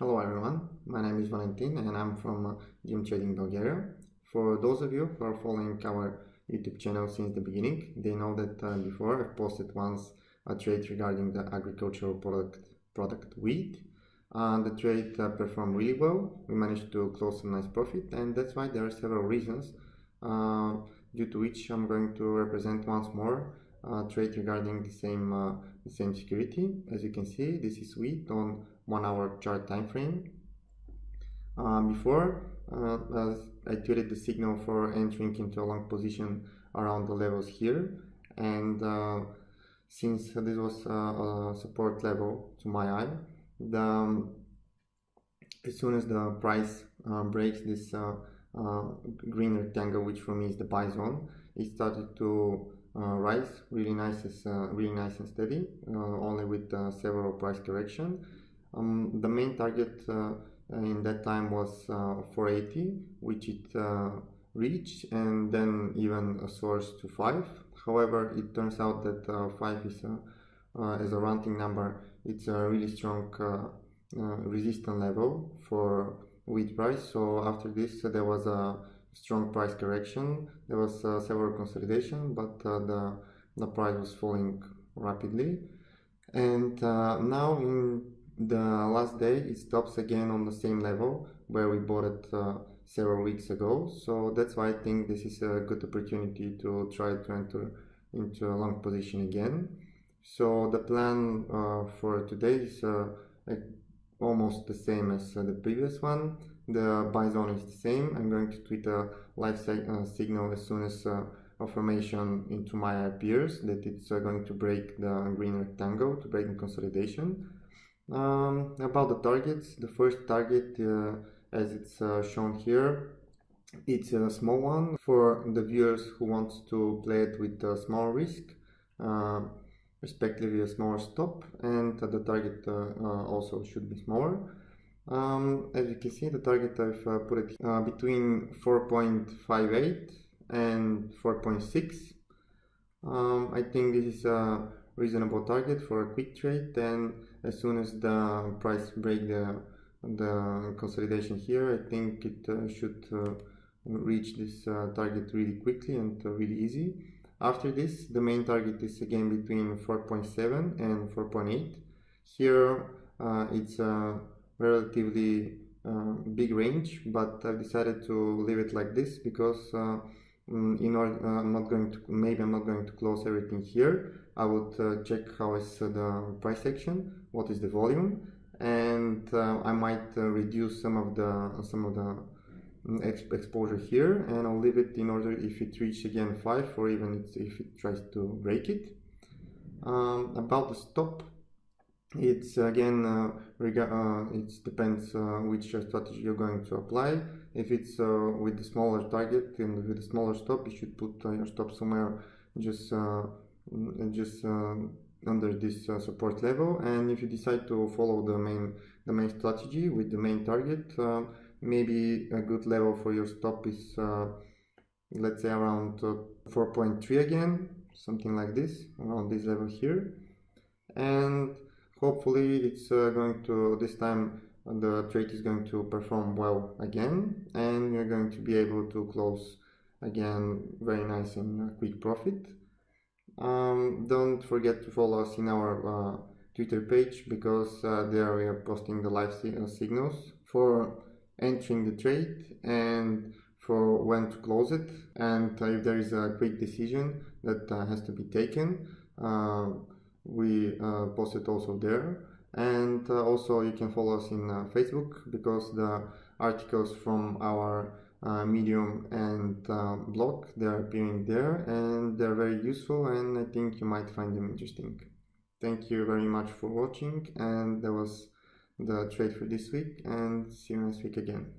Hello everyone, my name is Valentin and I'm from uh, DM Trading Bulgaria. For those of you who are following our YouTube channel since the beginning, they know that uh, before I've posted once a trade regarding the agricultural product, product wheat. And the trade uh, performed really well, we managed to close some nice profit and that's why there are several reasons uh, due to which I'm going to represent once more uh, trade regarding the same uh, the same security. As you can see, this is wheat on one hour chart time frame. Uh, before, uh, I tweeted the signal for entering into a long position around the levels here, and uh, since this was a support level to my eye, the um, as soon as the price uh, breaks this green rectangle, which for me is the buy zone, it started to uh, rise really nice is uh, really nice and steady uh, only with several price correction um, the main target in that time was 480 which it reached and then even a source to 5 however it turns out that 5 is a, as a rounding number it's a really strong uh, resistance level for wheat price so after this uh, there was a strong price correction. There was uh, several consolidation, but uh, the, the price was falling rapidly. And uh, now in the last day, it stops again on the same level where we bought it uh, several weeks ago. So that's why I think this is a good opportunity to try to enter into a long position again. So the plan uh, for today is uh, almost the same as the previous one the buy zone is the same. I'm going to tweet a live uh, signal as soon as uh, affirmation into my appears that it's uh, going to break the green rectangle to break the consolidation. Um, about the targets, the first target uh, as it's uh, shown here, it's a small one for the viewers who want to play it with a small risk, uh, respectively a smaller stop and the target also should be smaller. Um, as you can see, the target I've uh, put it uh, between 4.58 and 4.6. Um, I think this is a reasonable target for a quick trade. Then, as soon as the price break the the consolidation here, I think it uh, should uh, reach this uh, target really quickly and uh, really easy. After this, the main target is again between 4.7 and 4.8. Here, it's a relatively uh, big range but I've decided to leave it like this because uh, in order uh, I'm not going to maybe I'm not going to close everything here. I would uh, check how is uh, the price action what is the volume and uh, I might reduce some of the some of the mm, exp exposure here and I'll leave it in order if it reaches again 5 or even if it tries to break it. Um, about the stop it's again uh, uh, it depends uh, which strategy you're going to apply. If it's uh, with the smaller target and with the smaller stop you should put uh, your stop somewhere just uh, just under this support level. And if you decide to follow the main the main strategy with the main target maybe a good level for your stop is let's say around 4.3 again something like this around this level here. And hopefully it's uh, going to this time the trade is going to perform well again and you're going to be able to close again very nice and quick profit. Um, don't forget to follow us in our uh, twitter page because uh, there we are posting the live uh, signals for entering the trade and for when to close it. And if there is a quick decision that uh, has to be taken uh, we uh, post it also there. And uh, also you can follow us in uh, facebook because the articles from our uh, medium and uh, blog they're appearing there and they're very useful and i think you might find them interesting. Thank you very much for watching and that was the trade for this week and see you next week again